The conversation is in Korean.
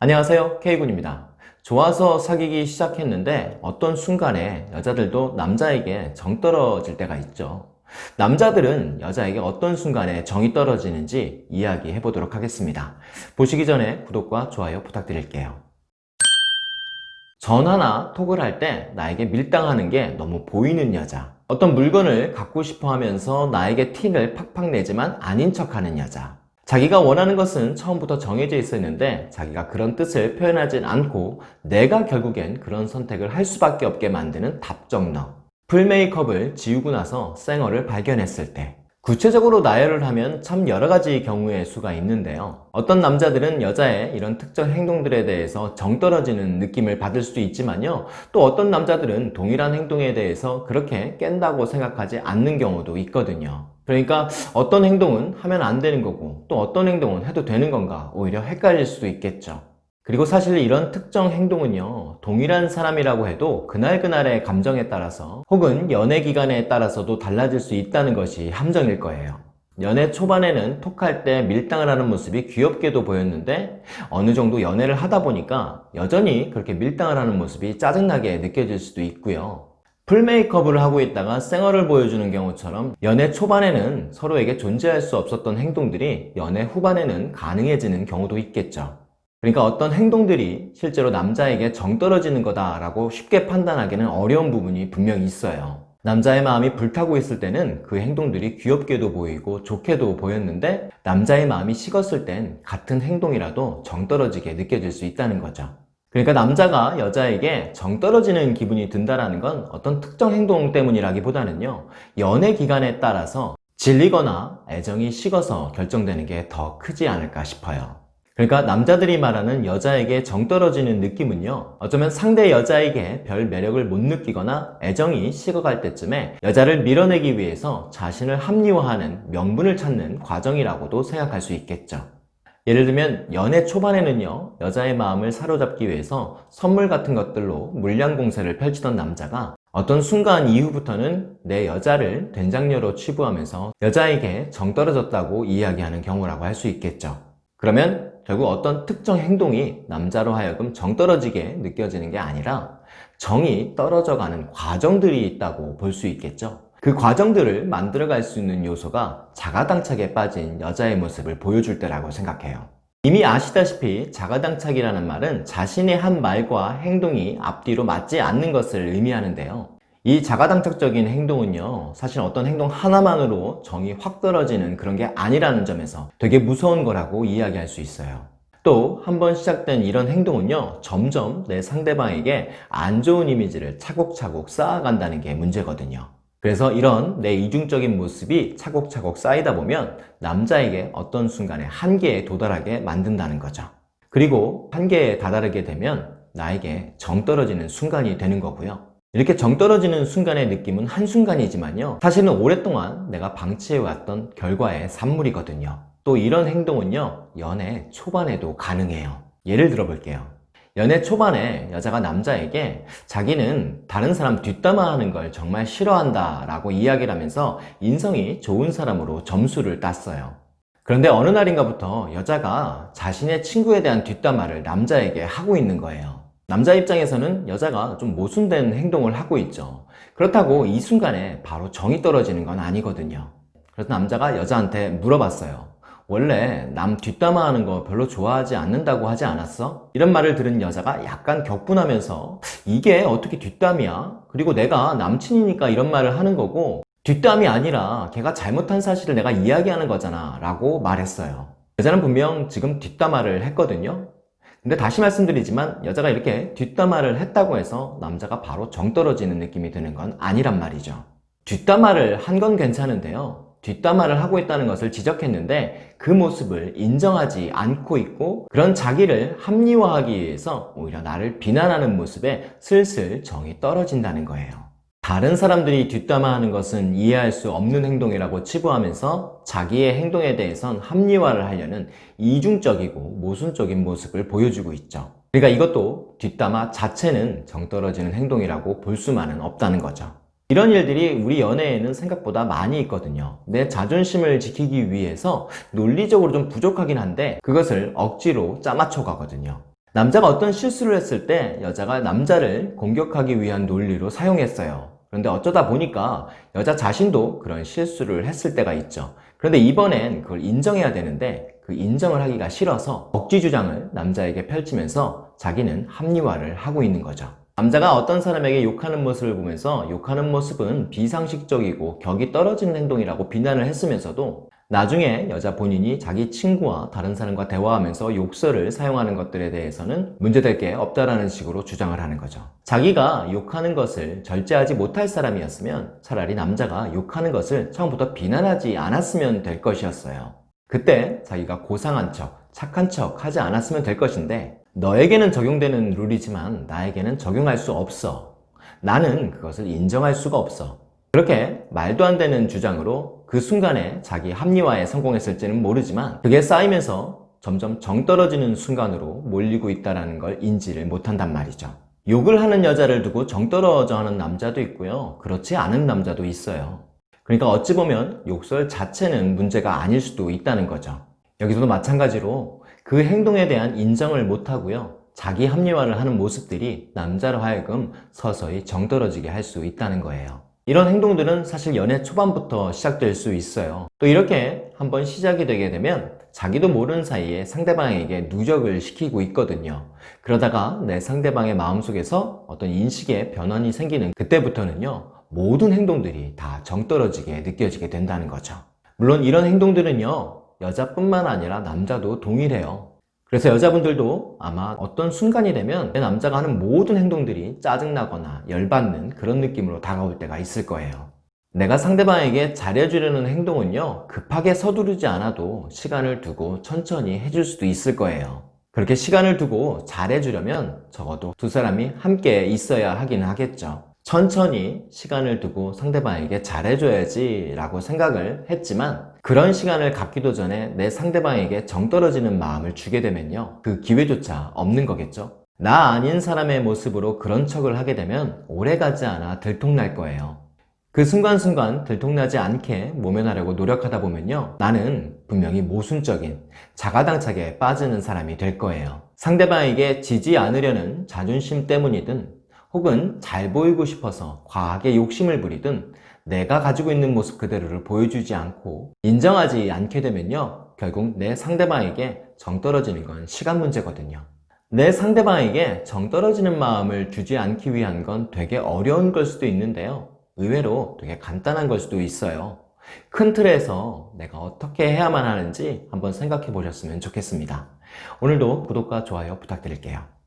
안녕하세요 K군입니다. 좋아서 사귀기 시작했는데 어떤 순간에 여자들도 남자에게 정 떨어질 때가 있죠. 남자들은 여자에게 어떤 순간에 정이 떨어지는지 이야기해 보도록 하겠습니다. 보시기 전에 구독과 좋아요 부탁드릴게요. 전화나 톡을 할 때 나에게 밀당하는 게 너무 보이는 여자 어떤 물건을 갖고 싶어 하면서 나에게 티를 팍팍 내지만 아닌 척하는 여자 자기가 원하는 것은 처음부터 정해져 있었는데 자기가 그런 뜻을 표현하진 않고 내가 결국엔 그런 선택을 할 수밖에 없게 만드는 답정너. 풀 메이크업을 지우고 나서 쌩얼을 발견했을 때 구체적으로 나열을 하면 참 여러가지 경우의 수가 있는데요. 어떤 남자들은 여자의 이런 특정 행동들에 대해서 정 떨어지는 느낌을 받을 수도 있지만요. 또 어떤 남자들은 동일한 행동에 대해서 그렇게 깬다고 생각하지 않는 경우도 있거든요 그러니까 어떤 행동은 하면 안 되는 거고 또 어떤 행동은 해도 되는 건가 오히려 헷갈릴 수도 있겠죠. 그리고 사실 이런 특정 행동은요 동일한 사람이라고 해도 그날그날의 감정에 따라서 혹은 연애 기간에 따라서도 달라질 수 있다는 것이 함정일 거예요. 연애 초반에는 톡할 때 밀당을 하는 모습이 귀엽게도 보였는데 어느 정도 연애를 하다 보니까 여전히 그렇게 밀당을 하는 모습이 짜증나게 느껴질 수도 있고요 풀 메이크업을 하고 있다가 쌩얼을 보여주는 경우처럼 연애 초반에는 서로에게 존재할 수 없었던 행동들이 연애 후반에는 가능해지는 경우도 있겠죠. 그러니까 어떤 행동들이 실제로 남자에게 정 떨어지는 거다 라고 쉽게 판단하기는 어려운 부분이 분명히 있어요. 남자의 마음이 불타고 있을 때는 그 행동들이 귀엽게도 보이고 좋게도 보였는데 남자의 마음이 식었을 땐 같은 행동이라도 정 떨어지게 느껴질 수 있다는 거죠 그러니까 남자가 여자에게 정 떨어지는 기분이 든다는 건 어떤 특정 행동 때문이라기보다는요 연애 기간에 따라서 질리거나 애정이 식어서 결정되는 게 더 크지 않을까 싶어요. 그러니까 남자들이 말하는 여자에게 정 떨어지는 느낌은요 어쩌면 상대 여자에게 별 매력을 못 느끼거나 애정이 식어갈 때쯤에 여자를 밀어내기 위해서 자신을 합리화하는 명분을 찾는 과정이라고도 생각할 수 있겠죠 예를 들면 연애 초반에는요 여자의 마음을 사로잡기 위해서 선물 같은 것들로 물량 공세를 펼치던 남자가 어떤 순간 이후부터는 내 여자를 된장녀로 치부하면서 여자에게 정 떨어졌다고 이야기하는 경우라고 할 수 있겠죠. 그러면 결국 어떤 특정 행동이 남자로 하여금 정 떨어지게 느껴지는 게 아니라 정이 떨어져가는 과정들이 있다고 볼 수 있겠죠 그 과정들을 만들어갈 수 있는 요소가 자가당착에 빠진 여자의 모습을 보여줄 때라고 생각해요. 이미 아시다시피 자가당착이라는 말은 자신의 한 말과 행동이 앞뒤로 맞지 않는 것을 의미하는데요. 이 자가당착적인 행동은요 사실 어떤 행동 하나만으로 정이 확 떨어지는 그런 게 아니라는 점에서 되게 무서운 거라고 이야기할 수 있어요. 또 한 번 시작된 이런 행동은요 점점 내 상대방에게 안 좋은 이미지를 차곡차곡 쌓아간다는 게 문제거든요 그래서 이런 내 이중적인 모습이 차곡차곡 쌓이다 보면 남자에게 어떤 순간에 한계에 도달하게 만든다는 거죠. 그리고 한계에 다다르게 되면 나에게 정 떨어지는 순간이 되는 거고요. 이렇게 정 떨어지는 순간의 느낌은 한순간이지만요. 사실은 오랫동안 내가 방치해왔던 결과의 산물이거든요. 또 이런 행동은요 연애 초반에도 가능해요. 예를 들어 볼게요 연애 초반에 여자가 남자에게 자기는 다른 사람 뒷담화하는 걸 정말 싫어한다 라고 이야기를 하면서 인성이 좋은 사람으로 점수를 땄어요. 그런데 어느 날인가부터 여자가 자신의 친구에 대한 뒷담화를 남자에게 하고 있는 거예요. 남자 입장에서는 여자가 좀 모순된 행동을 하고 있죠. 그렇다고 이 순간에 바로 정이 떨어지는 건 아니거든요. 그래서 남자가 여자한테 물어봤어요 원래 남 뒷담화하는 거 별로 좋아하지 않는다고 하지 않았어? 이런 말을 들은 여자가 약간 격분하면서 이게 어떻게 뒷담이야? 그리고 내가 남친이니까 이런 말을 하는 거고 뒷담이 아니라 걔가 잘못한 사실을 내가 이야기하는 거잖아 라고 말했어요 여자는 분명 지금 뒷담화를 했거든요 근데 다시 말씀드리지만 여자가 이렇게 뒷담화를 했다고 해서 남자가 바로 정 떨어지는 느낌이 드는 건 아니란 말이죠 뒷담화를 한 건 괜찮은데요 뒷담화를 하고 있다는 것을 지적했는데 그 모습을 인정하지 않고 있고 그런 자기를 합리화하기 위해서 오히려 나를 비난하는 모습에 슬슬 정이 떨어진다는 거예요. 다른 사람들이 뒷담화하는 것은 이해할 수 없는 행동이라고 치부하면서 자기의 행동에 대해선 합리화를 하려는 이중적이고 모순적인 모습을 보여주고 있죠. 그러니까 이것도 뒷담화 자체는 정 떨어지는 행동이라고 볼 수만은 없다는 거죠 이런 일들이 우리 연애에는 생각보다 많이 있거든요 내 자존심을 지키기 위해서 논리적으로 좀 부족하긴 한데 그것을 억지로 짜맞춰 가거든요 남자가 어떤 실수를 했을 때 여자가 남자를 공격하기 위한 논리로 사용했어요. 그런데 어쩌다 보니까 여자 자신도 그런 실수를 했을 때가 있죠. 그런데 이번엔 그걸 인정해야 되는데 그 인정을 하기가 싫어서 억지 주장을 남자에게 펼치면서 자기는 합리화를 하고 있는 거죠. 남자가 어떤 사람에게 욕하는 모습을 보면서 욕하는 모습은 비상식적이고 격이 떨어지는 행동이라고 비난을 했으면서도 나중에 여자 본인이 자기 친구와 다른 사람과 대화하면서 욕설을 사용하는 것들에 대해서는 문제될 게 없다라는 식으로 주장을 하는 거죠. 자기가 욕하는 것을 절제하지 못할 사람이었으면 차라리 남자가 욕하는 것을 처음부터 비난하지 않았으면 될 것이었어요. 그때 자기가 고상한 척, 착한 척 하지 않았으면 될 것인데 너에게는 적용되는 룰이지만 나에게는 적용할 수 없어. 나는 그것을 인정할 수가 없어. 그렇게 말도 안 되는 주장으로 그 순간에 자기 합리화에 성공했을지는 모르지만 그게 쌓이면서 점점 정 떨어지는 순간으로 몰리고 있다는 걸 인지를 못한단 말이죠. 욕을 하는 여자를 두고 정 떨어져 하는 남자도 있고요. 그렇지 않은 남자도 있어요. 그러니까 어찌 보면 욕설 자체는 문제가 아닐 수도 있다는 거죠. 여기서도 마찬가지로 그 행동에 대한 인정을 못하고요. 자기 합리화를 하는 모습들이 남자로 하여금 서서히 정 떨어지게 할 수 있다는 거예요. 이런 행동들은 사실 연애 초반부터 시작될 수 있어요. 또 이렇게 한번 시작이 되게 되면 자기도 모르는 사이에 상대방에게 누적을 시키고 있거든요. 그러다가 내 상대방의 마음속에서 어떤 인식의 변환이 생기는 그때부터는요. 모든 행동들이 다 정떨어지게 느껴지게 된다는 거죠. 물론 이런 행동들은요. 여자뿐만 아니라 남자도 동일해요. 그래서 여자분들도 아마 어떤 순간이 되면 내 남자가 하는 모든 행동들이 짜증나거나 열받는 그런 느낌으로 다가올 때가 있을 거예요. 내가 상대방에게 잘해주려는 행동은요, 급하게 서두르지 않아도 시간을 두고 천천히 해줄 수도 있을 거예요. 그렇게 시간을 두고 잘해주려면 적어도 두 사람이 함께 있어야 하긴 하겠죠. 천천히 시간을 두고 상대방에게 잘해줘야지 라고 생각을 했지만 그런 시간을 갖기도 전에 내 상대방에게 정 떨어지는 마음을 주게 되면요. 그 기회조차 없는 거겠죠? 나 아닌 사람의 모습으로 그런 척을 하게 되면 오래가지 않아 들통날 거예요. 그 순간순간 들통나지 않게 모면하려고 노력하다 보면요. 나는 분명히 모순적인 자가당착에 빠지는 사람이 될 거예요. 상대방에게 지지 않으려는 자존심 때문이든 혹은 잘 보이고 싶어서 과하게 욕심을 부리든 내가 가지고 있는 모습 그대로를 보여주지 않고 인정하지 않게 되면요 결국 내 상대방에게 정 떨어지는 건 시간 문제거든요. 내 상대방에게 정 떨어지는 마음을 주지 않기 위한 건 되게 어려운 걸 수도 있는데요. 의외로 되게 간단한 걸 수도 있어요. 큰 틀에서 내가 어떻게 해야만 하는지 한번 생각해 보셨으면 좋겠습니다. 오늘도 구독과 좋아요 부탁드릴게요